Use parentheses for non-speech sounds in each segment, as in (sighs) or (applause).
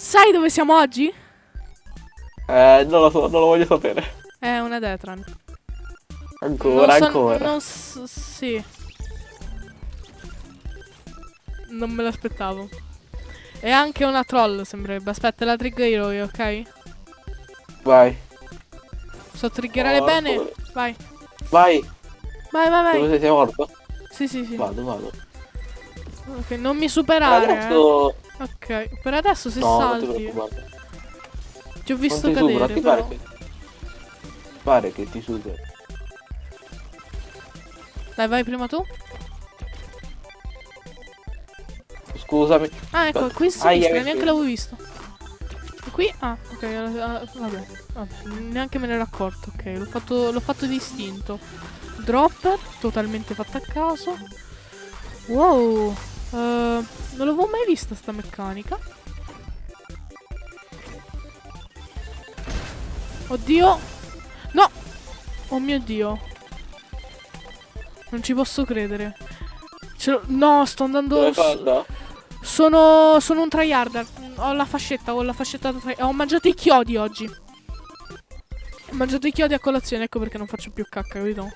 Sai dove siamo oggi? Eh, non lo so, non lo voglio sapere. È una Detran. Ancora, non so, ancora. Non so, sì. Non me l'aspettavo. E anche una troll sembrerebbe. Aspetta, la triggerò io, ok? Vai. So triggerare Oh, bene. dove- Vai. Vai. Vai, vai, vai. Dove sei, sei morto? Sì, sì, sì. Vado, vado. Ok, non mi superare. eh. Ok, per adesso se No, non ti salti. preoccupare. Ti ho visto Non ti cadere, ti però. pare che... Pare che ti supero. Dai, vai prima tu. Scusami. Ah, ecco, qui si Aia, sinistra, neanche l'avevo visto. E qui? Ah, ok, eh, vabbè, vabbè, neanche me ne ero accorto, ok, l'ho fatto, l'ho fatto distinto. Dropper, totalmente fatto a caso. Wow, eh, non l'avevo mai vista sta meccanica. Oddio, no, oh mio dio. Non ci posso credere. No, sto andando... Sono, sono un tryharder. Ho la fascetta, ho la fascetta da Ho mangiato i chiodi oggi. Ho mangiato i chiodi a colazione, ecco perché non faccio più cacca, capito?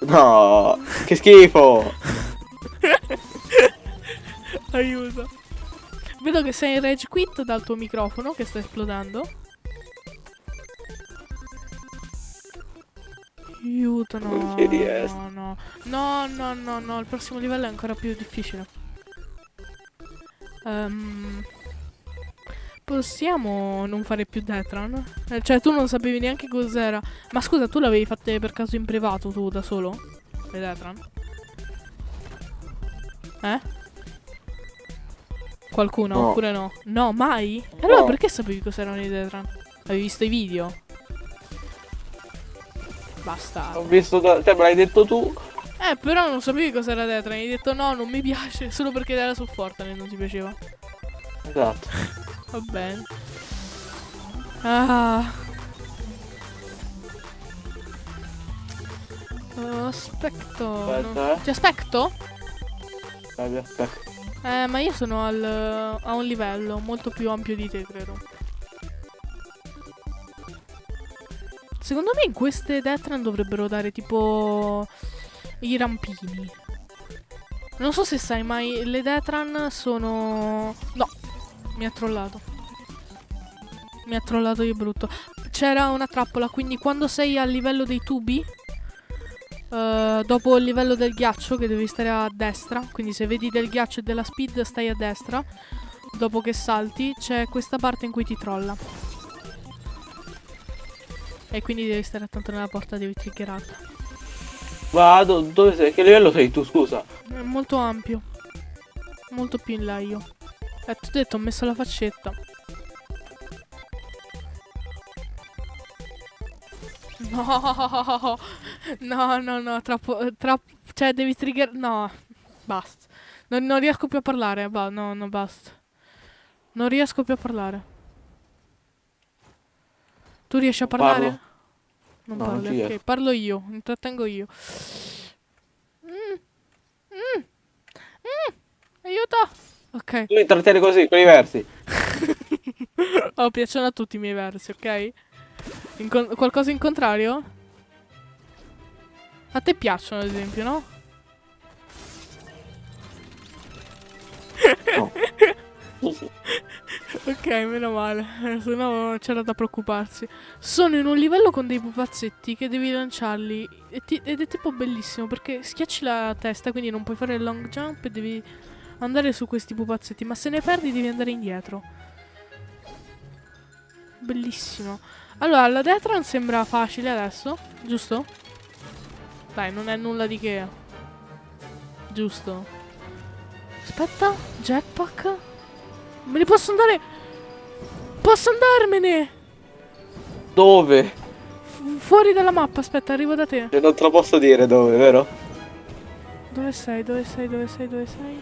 No, che schifo. (laughs) (laughs) Aiuto. Vedo che sei in rage quit dal tuo microfono che sta esplodendo. Aiuto, no. Non ci riesco. No, no. No, no, no, no. Il prossimo livello è ancora più difficile. Ehm, possiamo non fare più Detran? Eh, cioè, tu non sapevi neanche cos'era. Ma scusa, tu l'avevi fatte per caso in privato tu da solo? Le Detran? Eh? Qualcuno No. oppure no? No, mai? E allora No. perché sapevi cos'erano i Detran? Avevi visto i video? Basta. Ho visto da... Cioè, me l'hai detto tu. Eh, però non sapevi cos'era Detran. Hai detto no, non mi piace. (laughs) Solo perché era su Fortnite non ti piaceva. Esatto. Va bene. Ah. Aspetto. Aspetta, non- eh. Ti aspetto? Eh, ma io sono al, a un livello molto più ampio di te, credo. Secondo me in queste Detran dovrebbero dare tipo i rampini. Non so se sai, ma le Detran sono... No, mi ha trollato. Mi ha trollato di brutto. C'era una trappola, quindi quando sei al livello dei tubi, eh, dopo il livello del ghiaccio, che devi stare a destra, quindi se vedi del ghiaccio e della speed stai a destra, dopo che salti c'è questa parte in cui ti trolla. E quindi devi stare attento nella porta, devi triggerarla. Vado, dove sei? Che livello sei tu, scusa? È molto ampio. Molto più in là io. Eh, ti ho detto, ho messo la faccetta. No, no, no, no, troppo, eh, troppo, cioè devi trigger, no, basta. Non, non riesco più a parlare, va, no, no, basta. Non riesco più a parlare. Tu riesci a Parlo. parlare? Non No, non parli, ci ok, parlo io, intrattengo io. Mm, mm, mm, aiuto! Ok. Tu intrattieni così, con i versi. (laughs) Oh, piacciono a tutti i miei versi, ok? Incon- qualcosa in contrario? A te piacciono, ad esempio, no? No. (laughs) Ok, meno male, (laughs) se no c'era da preoccuparsi. Sono in un livello con dei pupazzetti che devi lanciarli ti- ed è tipo bellissimo perché schiacci la testa, quindi non puoi fare il long jump e devi andare su questi pupazzetti, ma se ne perdi devi andare indietro. Bellissimo. Allora, la Detran sembra facile adesso, giusto? Dai, non è nulla di che. Giusto. Aspetta, jetpack. Me ne posso andare? Posso andarmene! Dove? Fu- fuori dalla mappa, aspetta, arrivo da te. Cioè, non te lo posso dire dove, vero? Dove sei? Dove sei? Dove sei? Dove sei?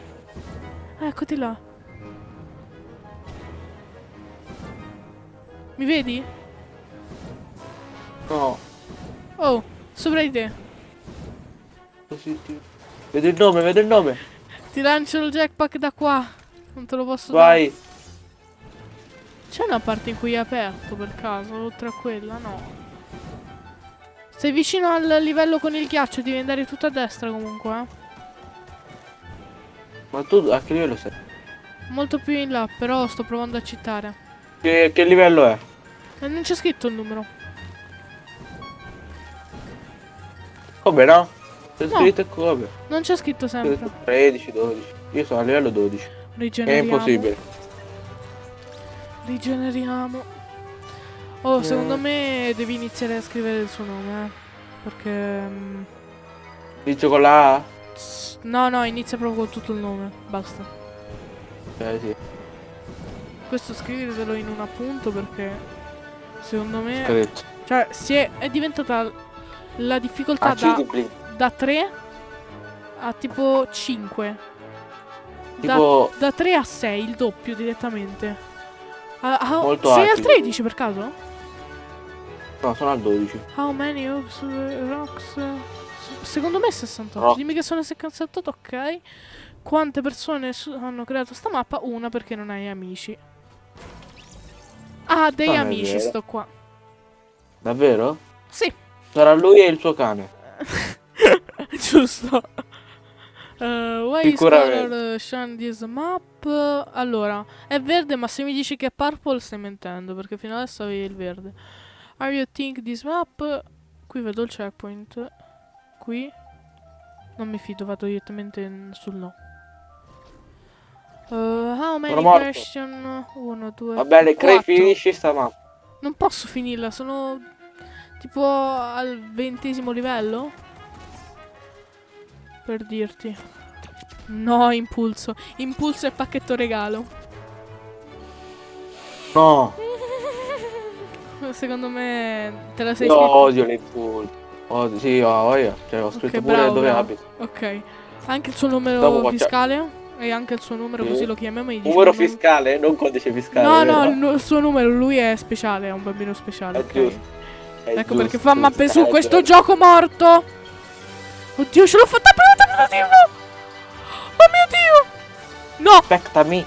Ah, eccoti là. Mi vedi? No. Oh, sopra di te. Così ti... Vedo il nome, vedo il nome. Ti lancio il jetpack da qua. Non te lo posso dare. Vai. C'è una parte in cui è aperto per caso, oltre a quella? No. Sei vicino al livello con il ghiaccio, devi andare tutto a destra comunque, eh. Ma tu a che livello sei? Molto più in là, però sto provando a citare. Che, che livello è? E non c'è scritto il numero. Come no? C'è No. scritto come? Non c'è scritto sempre. scritto 13, 12. Io sono a livello 12. È Rigeneriamo. impossibile. Rigeneriamo. Oh, secondo Eh. me devi iniziare a scrivere il suo nome, eh. Perché... mm, Inizio con la A? No, no, inizia proprio con tutto il nome. Basta. Eh sì. Questo scrivetelo in un appunto perché... Secondo me... Scritto. Cioè, si è, è diventata la difficoltà Ah, da. Da 3 a tipo 5. Da, Tipo da 3 a 6, il doppio direttamente. Ah, Molto sei al alti. 13 per caso? No, sono al 12. How many of rocks? Secondo me 68. Rock. Dimmi che sono 68, ok. Quante persone hanno creato sta mappa? Una perché non hai amici. Ah, dei Non è amici sto qua. Davvero? Sì, Sarà lui e il suo cane. (laughs) (laughs) giusto. Uh, why is color uh, shine this map? Allora, è verde, ma se mi dici che è purple stai mentendo, perché fino adesso avevi il verde. Are you think this map? Qui vedo il checkpoint. Qui. Non mi fido, vado direttamente sul no. Uh, how many question? Uno, due, Va bene, Cray quattro. finisci sta mappa. Non posso finirla, sono tipo al ventesimo livello. Per dirti. No, impulso. Impulso e pacchetto regalo. No, (laughs) Secondo me te la sei io scritta. odio le impulsi. Odio, sì, ho voglia. Cioè, ho scritto Ok, pure bravo, dove bravo. abito. Ok. Anche il suo numero fiscale e anche il suo numero, Sì. così lo chiamiamo. gli Numero fiscale, non codice fiscale. No, vero? no, il, suo numero, lui è speciale, è un bambino speciale. È ok. giusto. È Ecco giusto, perché fa mappe su hai questo gioco morto. Oddio, ce l'ho fatta prima tentativo. Oh mio Dio. No, Aspetta me.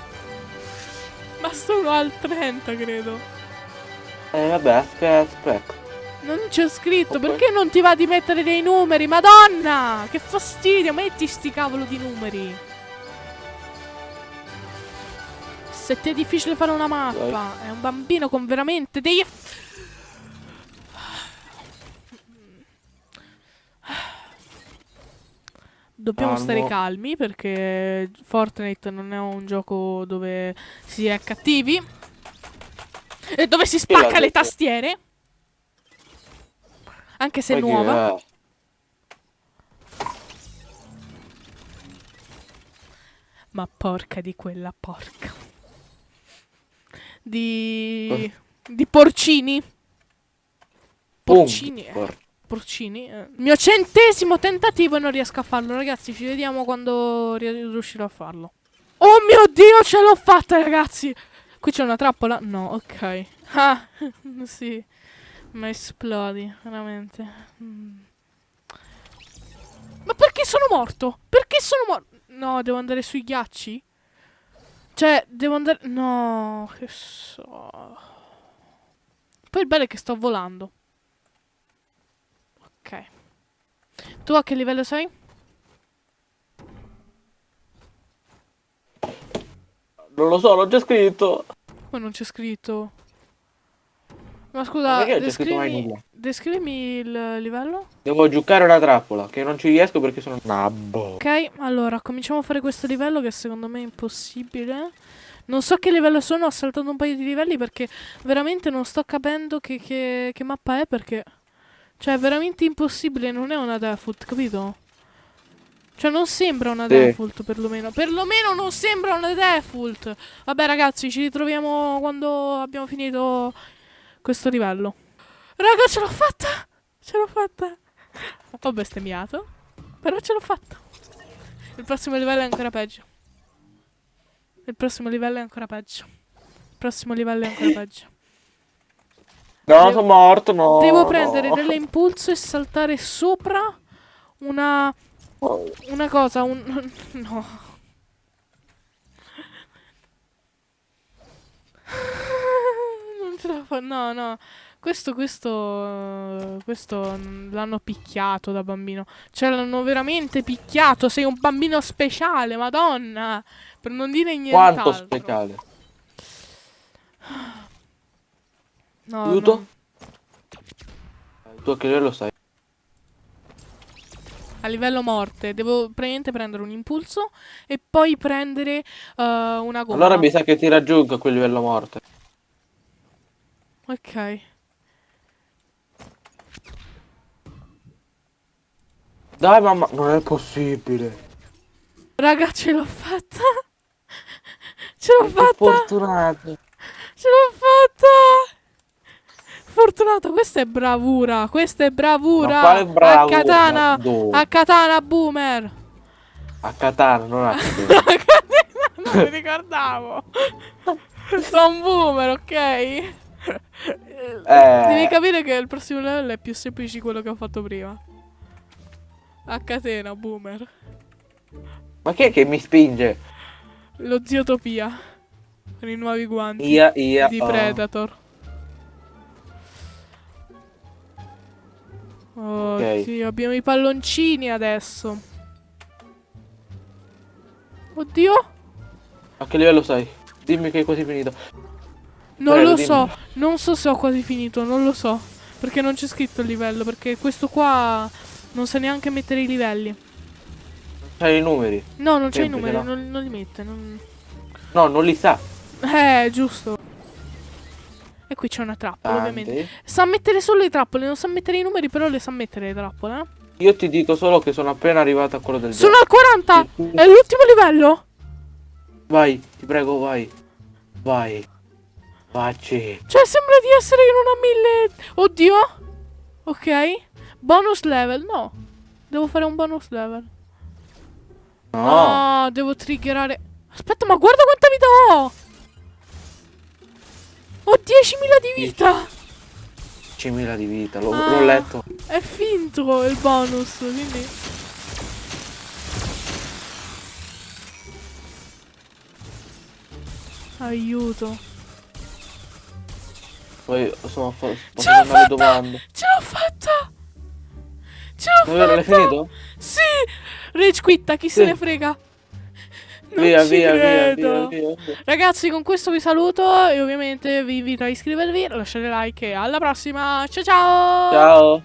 ma sono al 30, credo. Eh vabbè, aspetta, aspetta. Non c'è scritto, Ok. perché non ti va di mettere dei numeri? Madonna, che fastidio, metti sti cavolo di numeri. Se ti è difficile fare una mappa, è un bambino con veramente dei... Dobbiamo stare calmi perché Fortnite non è un gioco dove si è cattivi e dove si spacca le detto? tastiere. Anche se è Poi nuova. eh, Ma porca di quella porca. Di... di porcini. Porcini. eh, por- porcini. eh. Mio centesimo tentativo e non riesco a farlo, ragazzi. Ci vediamo quando ri- riuscirò a farlo. Oh mio dio, ce l'ho fatta, ragazzi. Qui c'è una trappola? No, ok. (laughs) Ah, (laughs) sì. Ma esplodi, veramente. Mm. Ma perché sono morto? Perché sono morto? No, devo andare sui ghiacci? Cioè, devo andare... No, che so... Poi il bello è che sto volando. Ok. Tu a che livello sei? Non lo so, l'ho già scritto. Poi non c'è scritto. Ma scusa, descrivimi, nulla? descrivimi il livello? Devo giocare una trappola, che non ci riesco perché sono nabbo. Ok, allora, cominciamo a fare questo livello che secondo me è impossibile. Non so che livello sono, ho saltato un paio di livelli perché veramente non sto capendo che, che- che mappa è perché... Cioè, è veramente impossibile, non è una default, capito? Cioè, non sembra una Sì. default, perlomeno. Perlomeno non sembra una default. Vabbè, ragazzi, ci ritroviamo quando abbiamo finito questo livello. Raga, ce l'ho fatta! Ce l'ho fatta! Ho bestemmiato, però ce l'ho fatta. Il prossimo livello è ancora peggio. Il prossimo livello è ancora peggio. Il prossimo livello è ancora peggio. No, devo... sono morto, no. Devo no. dell'impulso e saltare sopra una... Una cosa, un... (laughs) No. (laughs) non ce la fa... No, no. Questo, questo... Questo l'hanno picchiato da bambino. Cioè, l'hanno veramente picchiato. Sei un bambino speciale, madonna. Per non dire niente. Quanto speciale? (sighs) No, Aiuto? no. Tu a che livello sai? A livello morte. Devo praticamente prendere un impulso e poi prendere eh, una gomma. Allora mi sa che ti raggiungo a quel livello morte. Ok. Dai mamma, non è possibile. Raga, ce l'ho fatta. (laughs) Ce l'ho fatta. fortunato. Ce l'ho fatta! Fortunato, questa è bravura, questa è bravura! Ma quale bravura? A katana, Dove? a katana boomer! A Katana, non a (laughs) katana, non mi ricordavo! (laughs) Sono un boomer, ok? Eh. Devi capire che il prossimo livello è più semplice di quello che ho fatto prima. A catena, boomer. Ma chi è che mi spinge? Lo zio Topia. Con i nuovi guanti Ia, ia. di oh. Predator. Oddio, abbiamo i palloncini adesso. Oddio, A che livello sei? Dimmi che hai quasi finito. non Prego, lo dimmi. so. Non so se ho quasi finito, non lo so. Perché non c'è scritto il livello. Perché questo qua non sa neanche mettere i livelli. C'hai i numeri. No, non c'è i numeri, no? non, non li mette. non- No, non li sa. Eh, giusto. Qui c'è una trappola, Tanti. ovviamente. Sa mettere solo le trappole, non sa mettere i numeri, però le sa mettere le trappole. eh. Io ti dico solo che sono appena arrivato a quello del Sono al 40! È l'ultimo livello? Vai, ti prego, vai. Vai. Facci. Cioè, sembra di essere in una mille... Oddio! Ok. Bonus level, no. Devo fare un bonus level. No. No, devo triggerare... Aspetta, ma guarda quanta vita ho! Ho 10.000 di vita! 10.000 di vita, l'ho, Ah. letto. È finto il bonus, quindi... Aiuto. Poi sono fa- Ce l'ho fatta! Ce l'ho fatta! Ce l'ho Davvero, l'hai fatta! finito? Sì! Rage quitta, chi se Sì. ne frega? Non Via, ci via, via, credo. via, via. Ragazzi, con questo vi saluto e ovviamente vi invito a iscrivervi, lasciare like e alla prossima. Ciao ciao! Ciao.